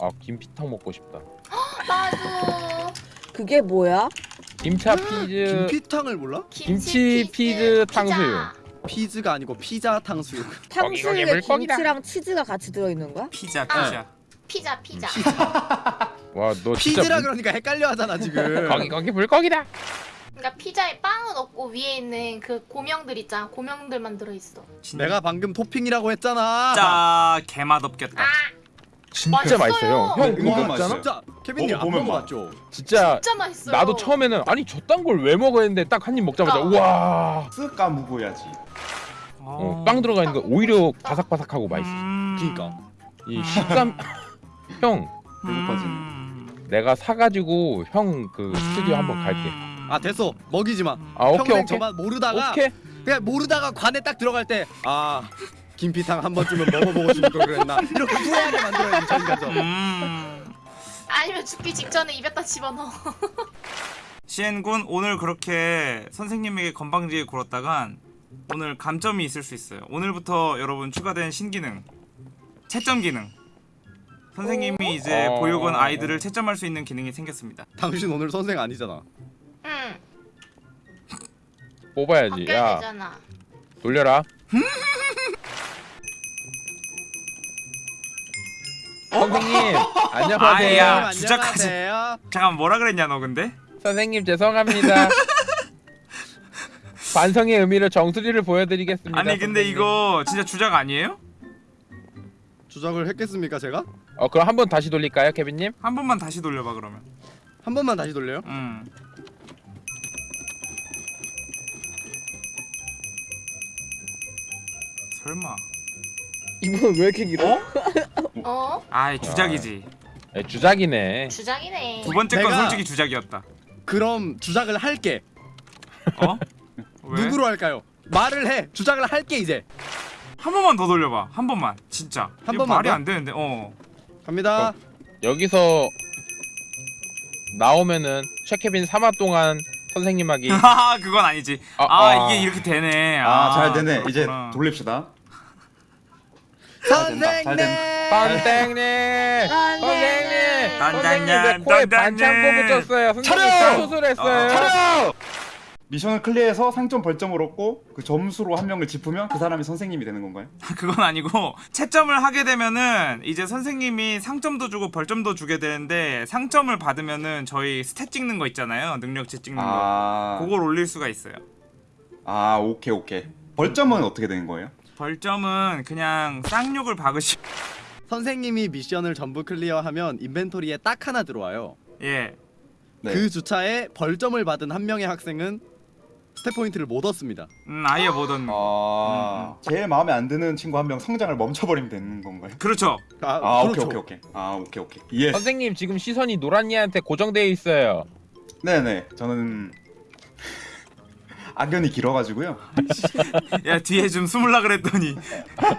아 김피탕 먹고 싶다. 나도 그게 뭐야? 김차 피즈 김피탕을 몰라? 김치 피즈 탕수육. 피즈가 아니고 피자 탕수육. 탕수육에 물고기다. 김치랑 치즈가 같이 들어있는 거야? 피자 아. 피자 피자 피자 와너 진짜 피즈라 물- 그러니까 헷갈려 하잖아 지금. 거기 거기 물고기다. 그러니까 피자에 빵은 없고 위에 있는 그 고명들 있잖아 고명들만 들어있어 진짜 내가 방금 토핑이라고 했잖아. 진짜 개맛 없겠다 아 진짜 맛있어요. 맛있어요. 형 네, 그거 그거 먹잖아. 진짜 케빈님 먹어 안 보면 먹어봤죠? 진짜 진짜 맛있어요 나도 처음에는 아니 저딴 걸 왜 먹어야 했는데 딱 한 입 먹자마자 그러니까. 우와 쓱 까먹어야지. 어, 빵 들어가 있는 거 오히려 바삭바삭하고 맛있어. 음... 그니까. 이 식감 형 배고파지네. 음... 내가 사가지고 형 그 스튜디오 한번 갈게. 아 됐어 먹이지 마. 아 오케이 평생 오케이 저만 모르다가 오케이. 그냥 모르다가 관에 딱 들어갈 때 아 김피탕 한 번쯤은 먹어보고 싶을 걸 그랬나 이렇게 후회하게 만들어야지 저희가죠. 음... 아니면 죽기 직전에 입에다 집어넣어 시엔군 오늘 그렇게 선생님에게 건방지게 굴었다간 오늘 감점이 있을 수 있어요. 오늘부터 여러분 추가된 신기능 채점 기능. 선생님이 이제 어. 보육원 아이들을 채점할 수 있는 기능이 생겼습니다. 당신 오늘 선생 아니잖아. 응 뽑아야지. 야 되잖아 돌려라. 선생님 안녕하세요. 아이야. 주작하지. 안녕하세요. 잠깐 뭐라 그랬냐 너 근데? 선생님 죄송합니다. 반성의 의미로 정수리를 보여드리겠습니다. 아니 근데 선생님. 이거 진짜 주작 아니에요? 주작을 했겠습니까 제가? 어 그럼 한 번 다시 돌릴까요, 케빈님? 한 번만 다시 돌려봐 그러면. 한 번만 다시 돌려요. 음. 설마. 이분 왜 이렇게 길어? 어? 아이 주작이지. 네, 주작이네. 주작이네 두 번째 건 내가- 솔직히 주작이었다. 그럼 주작을 할게. 어? 왜? 누구로 할까요? 말을 해. 주작을 할게 이제. 한 번만 더 돌려봐. 한 번만. 진짜. 한 이거 번만 말이 더? 안 되는데. 어. 갑니다. 여기서 나오면은 최케빈 3화 동안 선생님하기. 아 그건 아니지. 아, 아, 아. 이게 이렇게 되네. 아, 잘 되네. 이제 그렇구나. 돌립시다. 잘 선생님. 선생님, 선생님, 딴, 선생님 코에 딴, 반창고 딴. 붙였어요? 선생님 차려! 수술했어요. 어, 차려! 미션을 클리어해서 상점 벌점을 얻고 그 점수로 한 명을 짚으면 그 사람이 선생님이 되는 건가요? 그건 아니고 채점을 하게 되면은 이제 선생님이 상점도 주고 벌점도 주게 되는데 상점을 받으면은 저희 stat 찍는 거 있잖아요. 능력치 찍는 거. 아, 그걸 올릴 수가 있어요. 아 오케이 오케이. 벌점은 어떻게 되는 거예요? 벌점은 그냥 쌍욕을 박으시. 선생님이 미션을 전부 clear하면 inventory에 딱 하나 들어와요. 예. 네. 그 주차에 벌점을 받은 한 명의 학생은 stat 포인트를 못 얻습니다. 음 아예 못 얻는. 거. 아, 제일 마음에 안 드는 친구 한 명 성장을 멈춰버리면 되는 건가요? 그렇죠. 아, 아 그렇죠. 오케이 오케이 오케이. 아 오케이 오케이. 예. 선생님 지금 시선이 노란이한테 고정되어 있어요. 네네. 저는 악연이 길어가지고요. 야 뒤에 좀 숨을라 그랬더니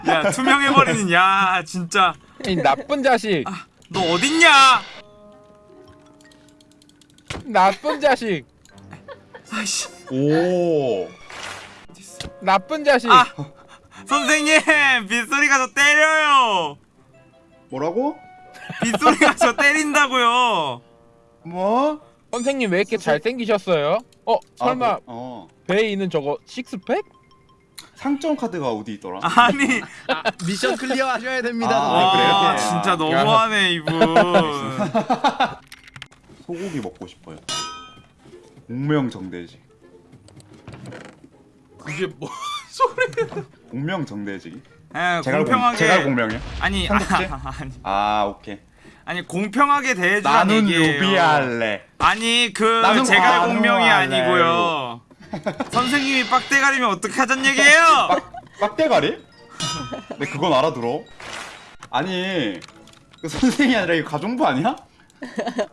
야 투명해버리는 야 진짜 이 나쁜 자식, 너 어딨냐? 나쁜 자식, 아이씨. 오. 나쁜 자식. 아 선생님 빗소리가 저 때려요. 뭐라고? 빗소리가 저 때린다고요. 뭐? 선생님 왜 이렇게 잘생기셨어요? 어 설마 아, 뭐, 어. 배에 있는 저거 six pack? 상점 카드가 어디 있더라? 아니 아, 미션 clear 하셔야 됩니다. 아. 아, 그래요? 진짜 너무하네 이분. 소고기 먹고 싶어요. 공명정대지. 이게 뭐? 공명정대지. 에, 제가 공평하게 제가 공명이요? 아니 삼국지? 아니 아 오케이. 아니 공평하게 대해주란 나는 얘기예요. 유비할래. 아니 그 관우할래요. 공명이 아니고요. 선생님이 빡대가리면 어떡하잔 얘기예요? 빡 대가리? 네 그건 알아들어. 아니 그 선생이 아니라 이거 가정부 아니야?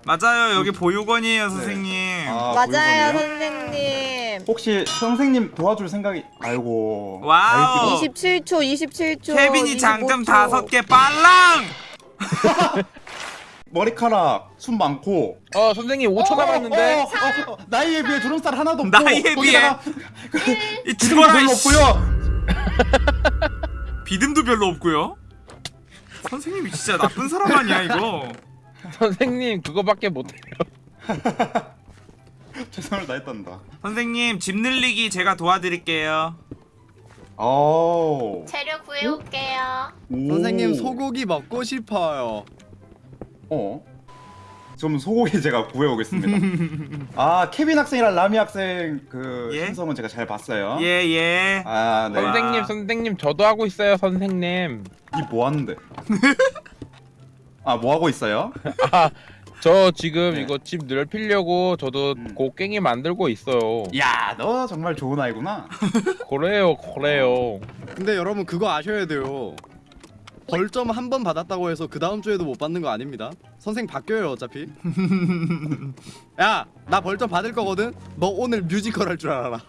맞아요 여기 보육원이에요 선생님. 아, 맞아요 보육원이에요? 선생님 혹시 선생님 도와줄 생각이? 아이고. wow. 아이고. 27초 27초 케빈이 장점 25초. 다섯 개 빨랑. 머리카락 숨 많고. 어 선생님 5초 남았는데. 어, 어, 어, 나이에 비해 주름살 하나도 없고. 나이에 비해? 거기다가 이 기둥도 죽어라 별로. 없고요. 비듬도 별로 없고요. 선생님이 진짜 나쁜 사람 아니야 이거 선생님 그거밖에 못해요. 최선을 다했단다. 선생님 집 늘리기 제가 도와드릴게요 오. 재료 구해올게요. 오. 선생님 소고기 먹고 싶어요. 어. 좀 소고기 제가 구해오겠습니다. 아 케빈 학생이랑 라미 학생 그 예? 신성은 제가 잘 봤어요. 예예 아 네. 선생님 선생님 저도 하고 있어요 선생님. 이 뭐 하는데? 아 뭐 하고 있어요? 아 저 지금 네. 이거 집 넓히려고 저도 음. 곡괭이 만들고 있어요. 야 너 정말 좋은 아이구나. 그래요 그래요. 근데 여러분 그거 아셔야 돼요. 벌점 한 번 받았다고 해서 그 다음 주에도 못 받는 거 아닙니다. 선생 바뀌어요 어차피. 야, 나 벌점 받을 거거든. 너 오늘 뮤지컬 할 줄 알아라.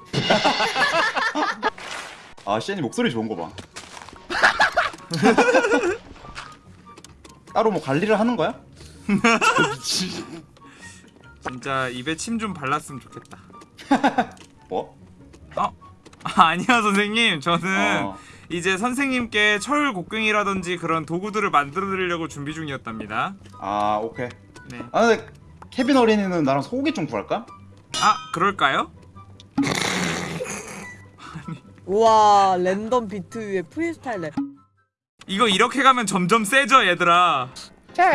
아 시엔이 목소리 좋은 거 봐. 따로 뭐 관리를 하는 거야? 진짜 입에 침 좀 발랐으면 좋겠다 뭐? 아, 아니야 선생님 저는 어. 이제 선생님께 철 곡괭이라든지 그런 도구들을 만들어 드리려고 준비 중이었답니다 아 오케이. 네. 아 근데 케빈 어린이는 나랑 소고기 좀 구할까? 아 그럴까요? 우와 랜덤 비트 위에 프리스타일 랩. 이거 이렇게 가면 점점 세져 얘들아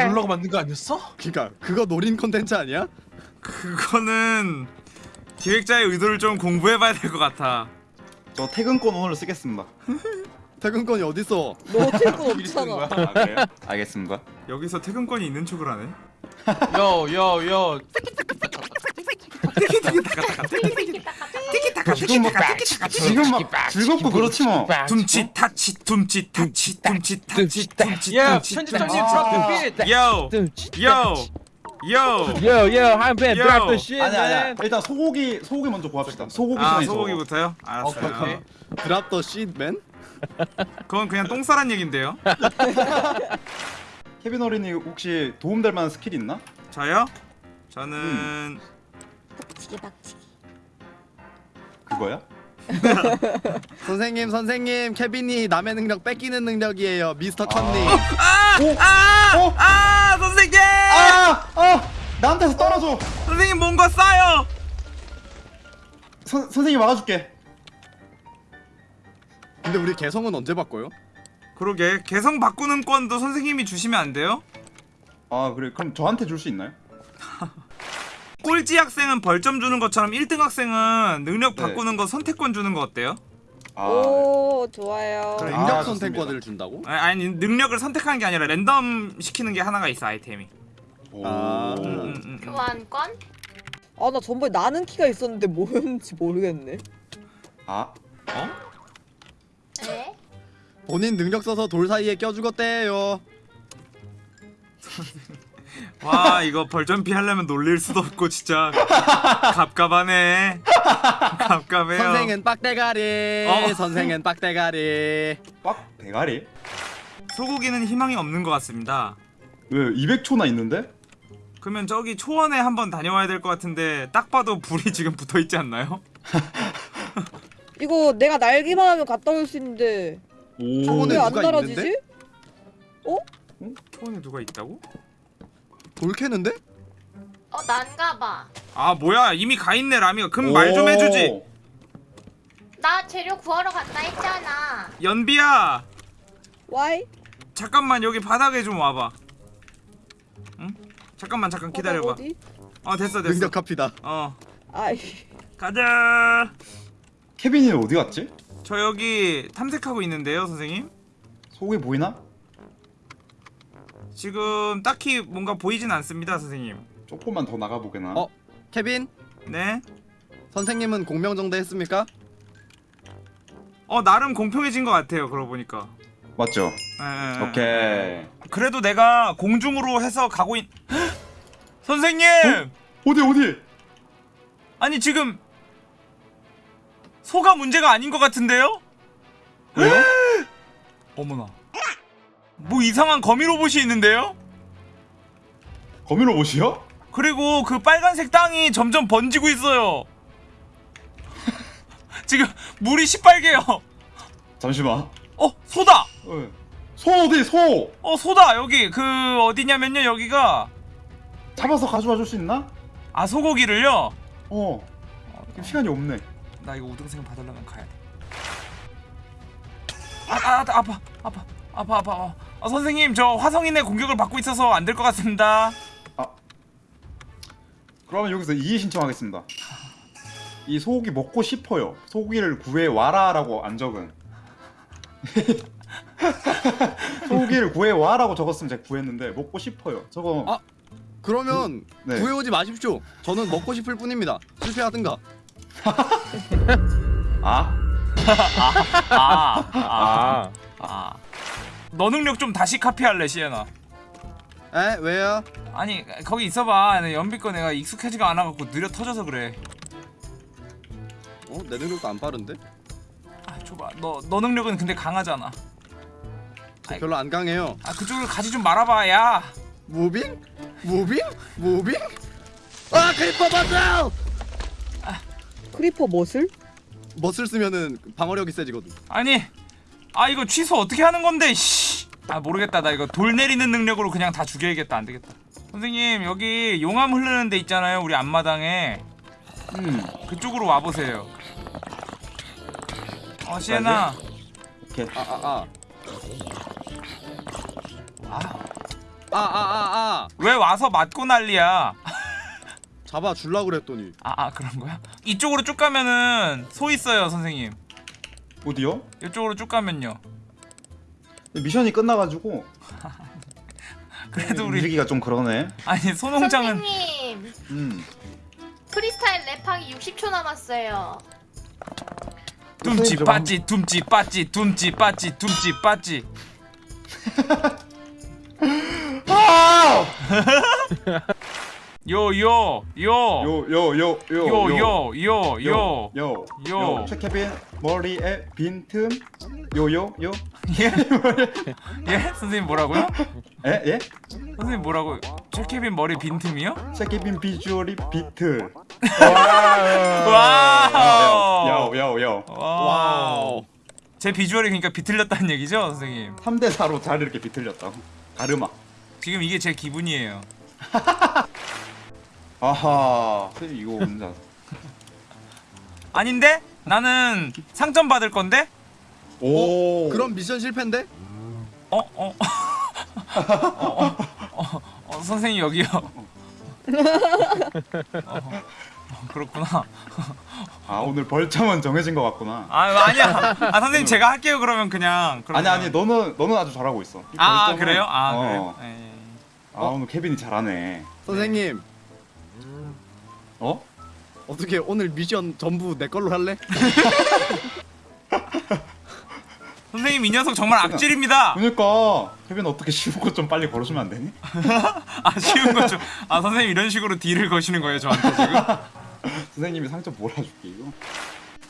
놀라고 만든 거 아니었어? 그니까 그거 노린 콘텐츠 아니야? 그거는 기획자의 의도를 좀 공부해봐야 될 것 같아 저 퇴근권 오늘 쓰겠습니다. 퇴근권이 어딨어? 너 거야? 없잖아. 아 그래요? 알겠습니다. 여기서 퇴근권이 있는 척을 하네 yo yo yo 지금 막 지금 막 즐겁고 그렇지 뭐. 둠치 타치 둠치 타치 둠치 타치 둠치 야 둠치 편집장님 아. drop beat yo! yo! yo! yo yo 한팬 Yo. drop the shit. 아니 아니야. 일단 소고기 소고기 먼저 구합시다. 소고기 아. 소고기부터요? 오케이, 오케이. 알았어요 drop the shit man? 그건 그냥 똥 싸란 얘긴데요 케빈 어린이 혹시 도움될 만한 스킬 있나? 저요? 저는 박치기 박치기. 그거야? 선생님 선생님 케빈이 남의 능력 뺏기는 능력이에요. 미스터 컨닝. 아! 아! 어? 아! 선생님! 아! 아! 나한테서 떨어져. 선생님 뭔가 싸요! 선 선생님 막아줄게. 근데 우리 개성은 언제 바꿔요? 그러게 개성 바꾸는 건도 선생님이 주시면 안 돼요? 아 그래 그럼 저한테 줄 수 있나요? 꼴찌 학생은 벌점 주는 것처럼 1등 학생은 능력 네. 바꾸는 거 선택권 주는 거 어때요? 아 오 좋아요. 그럼 아, 능력 좋습니다. 선택권을 준다고? 아니, 아니 능력을 선택하는 게 아니라 랜덤 시키는 게 하나가 있어 아이템이 오. 아. 음, 음, 음. 교환권? 아 나 전번에 나는 키가 있었는데 뭐였는지 모르겠네. 아 어? 네. 본인 능력 써서 돌 사이에 껴 죽었대요. 와 이거 벌점 피 하려면 놀릴 수도 없고 진짜 갑갑하네 갑갑해요 선생은 빡대가리. 어. 선생은 빡대가리. 빡 대가리? 소고기는 희망이 없는 것 같습니다 왜 200초나 있는데? 그러면 저기 초원에 한번 다녀와야 될 것 같은데 딱 봐도 불이 지금 붙어 있지 않나요? 이거 내가 날기만 하면 갔다 올 수 있는데 오. 초원에 왜안 누가 날아지지? 있는데? 초원에 누가 있다고? 돌 캐는데? 어 난가봐. 아 뭐야 이미 가 있네 라미가 그럼 말 좀 해주지 나 재료 구하러 간다 했잖아. 연비야 와이? 잠깐만 여기 바닥에 좀 와봐 응? 잠깐만 잠깐 기다려봐 어디? 어 됐어 됐어 능력 카피다. 어 아이 가자 케빈이는 어디 갔지? 저 여기 탐색하고 있는데요 선생님 소고기 보이나? 지금 딱히 뭔가 보이진 않습니다 선생님 조금만 더 나가 보게나. 어? 케빈? 네? 선생님은 공명정대 했습니까? 어 나름 공평해진 것 같아요 그러고 보니까 맞죠? 예, 예, 예. 오케이. 그래도 내가 공중으로 해서 가고 있... 선생님! 어디 어디? 아니 지금 소가 문제가 아닌 것 같은데요? 왜요? 어머나 뭐 이상한 거미 로봇이 있는데요? 거미 로봇이요? 그리고 그 빨간색 땅이 점점 번지고 있어요 지금 물이 시빨개요 잠시만. 어 소다! 어, 소 어디 소 어 소다 여기 그 어디냐면요 여기가 잡아서 가져와 줄 수 있나? 아 소고기를요. 어 시간이 없네 나 이거 우등생 받으려면 가야 돼. 아, 아, 아 아파 아파 아파 아파. 어. 어, 선생님 저 화성인의 공격을 받고 있어서 안 될 것 같습니다. 그러면 여기서 이의 신청하겠습니다 이 소고기 먹고 싶어요 소고기를 구해 와라 라고 안 적은 소고기를 구해 와라고 적었으면 제가 구했는데 먹고 싶어요 저거 아. 그러면 네. 구해오지 마십시오. 저는 먹고 싶을 뿐입니다. 실패하든가. 아? 아, 아, 아 아. 너 능력 좀 다시 카피할래 시에나. 에 왜요? 아니 거기 있어봐. 내 연비 거 내가 익숙하지가 않아갖고 느려 터져서 그래. 어? 내 능력도 안 빠른데? 아 줘봐. 너 너 능력은 근데 강하잖아. 저 별로 안 강해요. 아 그쪽을 가지 좀 말아봐 야. moving? moving? moving? 아 creeper muscle! creeper muscle? muscle 쓰면은 방어력이 세지거든. 아니 아 이거 취소 어떻게 하는 건데 씨. 아 모르겠다 나 이거 돌 내리는 능력으로 그냥 다 죽여야겠다 안 되겠다 선생님 여기 용암 흐르는 데 있잖아요 우리 앞마당에 음 그쪽으로 와보세요 어 시에나. 오케이. 아아 아. 아, 아아아아. 왜 와서 맞고 난리야? 잡아 줄라 그랬더니. 아, 아 그런 거야? 이쪽으로 쭉 가면은 소 있어요 선생님. 어디요? 이쪽으로 쭉 가면요. 미션이 끝나가지고. 그래도 우리 움직이기가 좀 그러네. 아니 소농장은 선생님. 음. 프리스타일 랩하기 60초 남았어요. 둠치 좀 빠찌 둠치 빠찌 둠치 빠찌 둠치 빠찌 아! 요요 요 요 요 요 요 요요요 요요요요 요. 요 최케빈 머리에 빈틈 요요 요 예? 예? 선생님 뭐라고요? 에? 예? 선생님 뭐라고? 최케빈 머리 빈틈이요? 최케빈 비주얼이 비트 와 wow 제 비주얼이 그러니까 비틀렸다는 얘기죠 선생님 3대 4로 잘 이렇게 비틀렸다고 가르마 지금 이게 제 기분이에요 아하 선생님 이거 혼자 아닌데? 나는 상점 받을 건데? 오 그럼 미션 실패인데? 어? 어? 어, 어, 어, 어, 선생님 여기요 어, 어, 그렇구나 아 오늘 벌점은 정해진 것 같구나 아 아니야 아 선생님 제가 할게요 그러면 그냥 아니 그러면. 아니 너는 너는 아주 잘하고 있어 이 아, 벌점은- 그래요? 아 어. 그래요? 예, 예. 아 오늘 케빈이 잘하네 선생님 어? 어떻게 오늘 미션 전부 내 걸로 할래? 선생님 이 녀석 정말 악질입니다. 그러니까 케빈 어떻게 쉬운 거좀 빨리 걸어주면 안 되니? 아 쉬운 거죠 아 선생님 이런 식으로 딜을 거시는 거예요 저한테 지금? 선생님이 상점 몰아줄게 이거?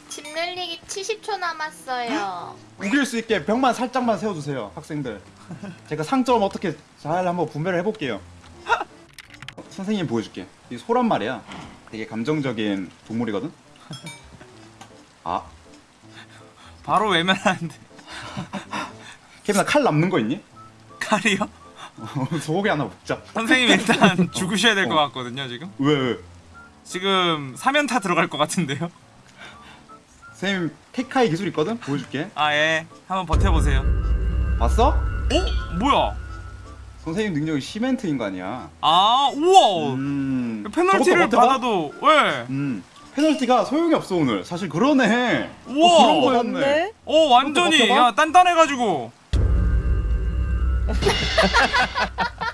집 늘리기 70초 남았어요. 우길 수 있게 벽만 살짝만 세워주세요 학생들. 제가 상점 어떻게 잘 한번 분배를 해볼게요. 선생님 보여줄게. 이 소란 말이야. 되게 감정적인 동물이거든? 아. 바로 외면하는데 케빈아 칼 남는 거 있니? 칼이요? 소고기 하나 먹자 선생님 일단 죽으셔야 될것 같거든요 지금 왜 왜? 지금 사면타 들어갈 것 같은데요? 선생님 테카이 기술 있거든? 보여줄게 아예 한번 버텨보세요 봤어? 어? 뭐야? 선생님 능력이 시멘트 인간이야 아 우와 음 페널티를? 받아도 왜? 음 페널티가 소용이 없어 오늘 사실 그러네 우와. 어, 그런 거였네? 어 완전히? 야 단단해가지고